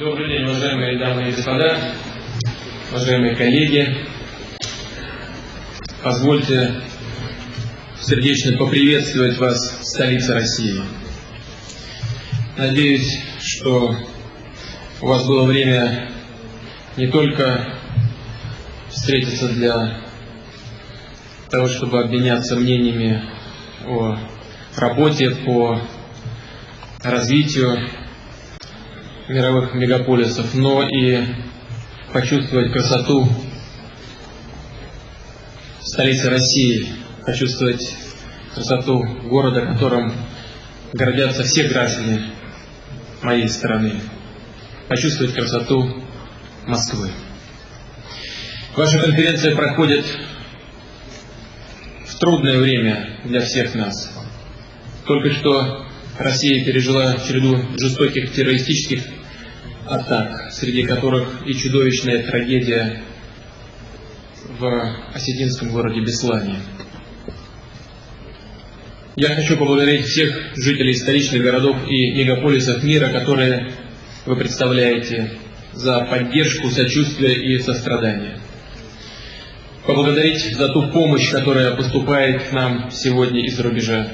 Добрый день, уважаемые дамы и господа, уважаемые коллеги. Позвольте сердечно поприветствовать вас в столице России. Надеюсь, что у вас было время не только встретиться для того, чтобы обменяться мнениями о работе по развитию мировых мегаполисов, но и почувствовать красоту столицы России, почувствовать красоту города, которым гордятся все граждане моей страны, почувствовать красоту Москвы. Ваша конференция проходит в трудное время для всех нас. Только что Россия пережила череду жестоких террористических атак, среди которых и чудовищная трагедия в осетинском городе Беслане. Я хочу поблагодарить всех жителей столичных городов и мегаполисов мира, которые вы представляете, за поддержку, сочувствие и сострадание. Поблагодарить за ту помощь, которая поступает к нам сегодня из-за рубежа.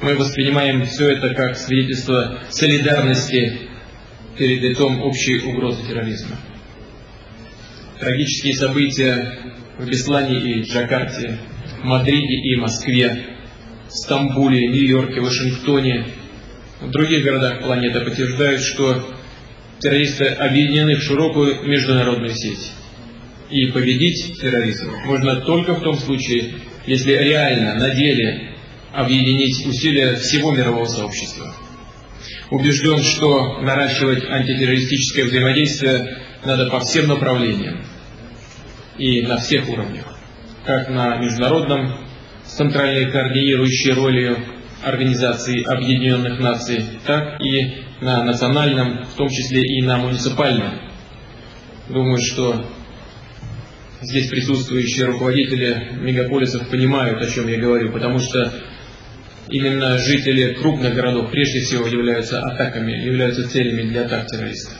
Мы воспринимаем все это как свидетельство солидарности перед лицом общей угрозы терроризма. Трагические события в Беслане и Джакарте, Мадриде и Москве, Стамбуле, Нью-Йорке, Вашингтоне, в других городах планеты подтверждают, что террористы объединены в широкую международную сеть. И победить терроризм можно только в том случае, если реально, на деле объединить усилия всего мирового сообщества. Убежден, что наращивать антитеррористическое взаимодействие надо по всем направлениям и на всех уровнях, как на международном, с центральной координирующей ролью Организации Объединенных Наций, так и на национальном, в том числе и на муниципальном. Думаю, что здесь присутствующие руководители мегаполисов понимают, о чем я говорю, потому что именно жители крупных городов прежде всего являются атаками, являются целями для атак террористов.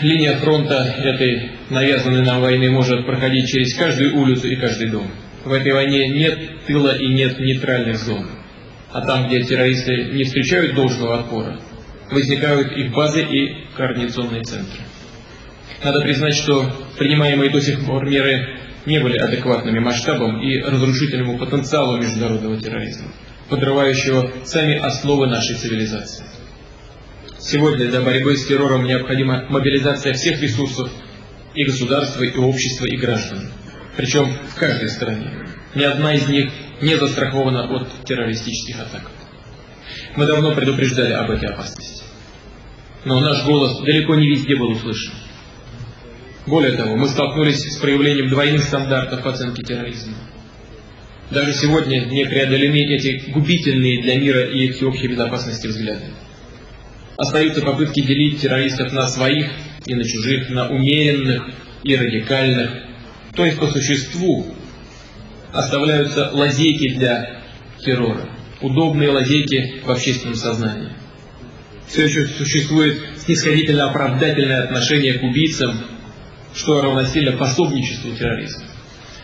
Линия фронта этой навязанной нам войны может проходить через каждую улицу и каждый дом. В этой войне нет тыла и нет нейтральных зон. А там, где террористы не встречают должного отпора, возникают их базы и координационные центры. Надо признать, что принимаемые до сих пор меры не были адекватными масштабам и разрушительному потенциалу международного терроризма, подрывающего сами основы нашей цивилизации. Сегодня для борьбы с террором необходима мобилизация всех ресурсов и государства, и общества, и граждан. Причем в каждой стране. Ни одна из них не застрахована от террористических атак. Мы давно предупреждали об этой опасности. Но наш голос далеко не везде был услышан. Более того, мы столкнулись с проявлением двойных стандартов оценки терроризма. Даже сегодня не преодолены эти губительные для мира и всеобщей безопасности взгляды. Остаются попытки делить террористов на своих и на чужих, на умеренных и радикальных. То есть по существу оставляются лазейки для террора, удобные лазейки в общественном сознании. Все еще существует снисходительно оправдательное отношение к убийцам, что равносильно пособничеству терроризма.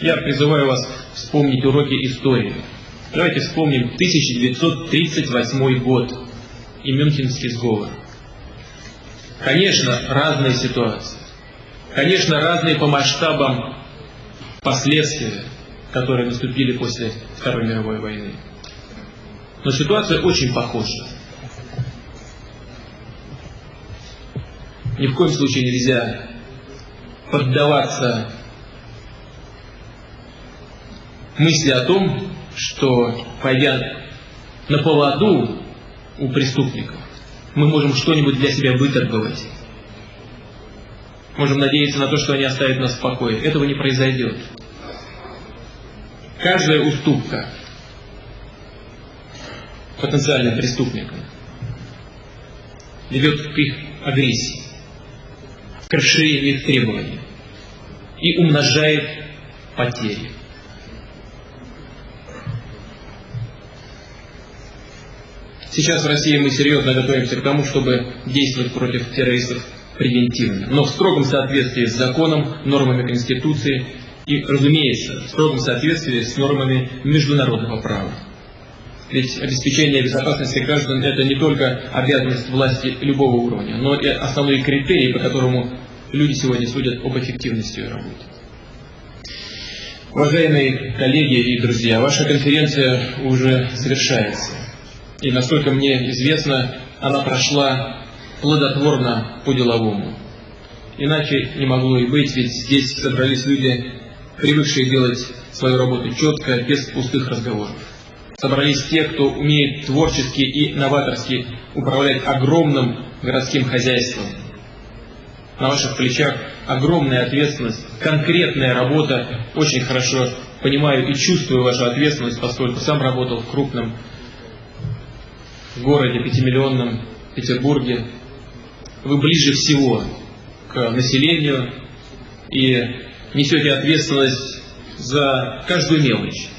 Я призываю вас вспомнить уроки истории. Давайте вспомним 1938 год и Мюнхенский сговор. Конечно, разные ситуации. Конечно, разные по масштабам последствия, которые наступили после Второй мировой войны. Но ситуация очень похожа. Ни в коем случае нельзя поддаваться мысли о том, что пойдя на поводу у преступников, мы можем что-нибудь для себя выторговать. Можем надеяться на то, что они оставят нас в покое. Этого не произойдет. Каждая уступка потенциальным преступникам ведет к их агрессии к расширению их требований и умножает потери. Сейчас в России мы серьезно готовимся к тому, чтобы действовать против террористов превентивно, но в строгом соответствии с законом, нормами Конституции и, разумеется, в строгом соответствии с нормами международного права. Ведь обеспечение безопасности граждан – это не только обязанность власти любого уровня, но и основной критерий, по которому люди сегодня судят об эффективности работы. Уважаемые коллеги и друзья, ваша конференция уже завершается. И насколько мне известно, она прошла плодотворно по-деловому. Иначе не могло и быть, ведь здесь собрались люди, привыкшие делать свою работу четко, без пустых разговоров. Собрались те, кто умеет творчески и новаторски управлять огромным городским хозяйством. На ваших плечах огромная ответственность, конкретная работа. Очень хорошо понимаю и чувствую вашу ответственность, поскольку сам работал в крупном городе, пятимиллионном Петербурге. Вы ближе всего к населению и несете ответственность за каждую мелочь.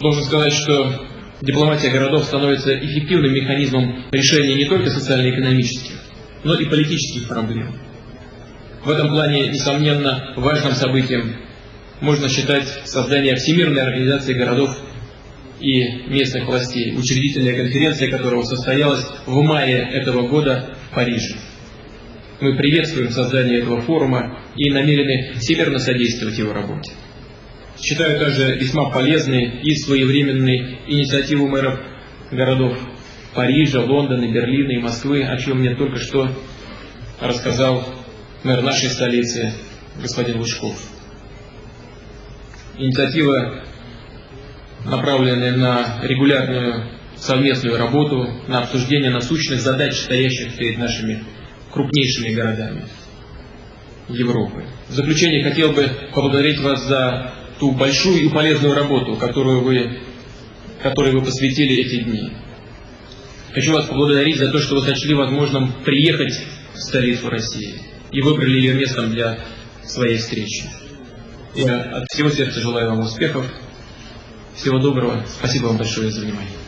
Должен сказать, что дипломатия городов становится эффективным механизмом решения не только социально-экономических, но и политических проблем. В этом плане, несомненно, важным событием можно считать создание Всемирной организации городов и местных властей, учредительная конференция которого состоялась в мае этого года в Париже. Мы приветствуем создание этого форума и намерены всемирно содействовать его работе. Считаю также весьма полезной и своевременной инициативу мэров городов Парижа, Лондона, Берлина и Москвы, о чем мне только что рассказал мэр нашей столицы, господин Лужков. Инициатива, направленная на регулярную совместную работу, на обсуждение насущных задач, стоящих перед нашими крупнейшими городами Европы. В заключение хотел бы поблагодарить вас за ту большую и полезную работу, которую вы, которой вы посвятили эти дни. Хочу вас поблагодарить за то, что вы сочли возможным приехать в столицу России и выбрали ее местом для своей встречи. Я от всего сердца желаю вам успехов. Всего доброго. Спасибо вам большое за внимание.